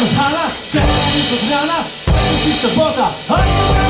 kochana, część odmiana, część sobota, a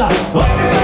Oh,